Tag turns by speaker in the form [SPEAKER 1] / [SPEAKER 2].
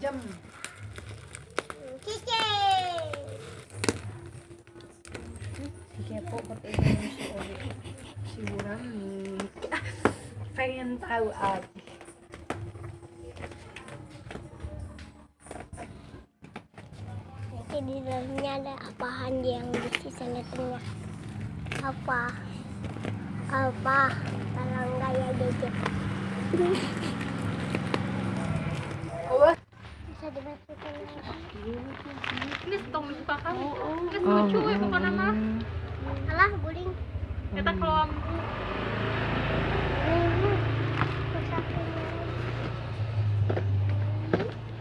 [SPEAKER 1] jam
[SPEAKER 2] Cici.
[SPEAKER 1] si kepo pertanyaan si Ori si pengen tahu aja
[SPEAKER 2] Nanti di dalamnya ada apaan yang bisa lihatnya? Apa? Apa? Kalau enggak ya gadget.
[SPEAKER 3] Ini tong dibuka kamu. Ini lucu ya bukan nama.
[SPEAKER 2] Alah, guling.
[SPEAKER 3] Kita kalau ambu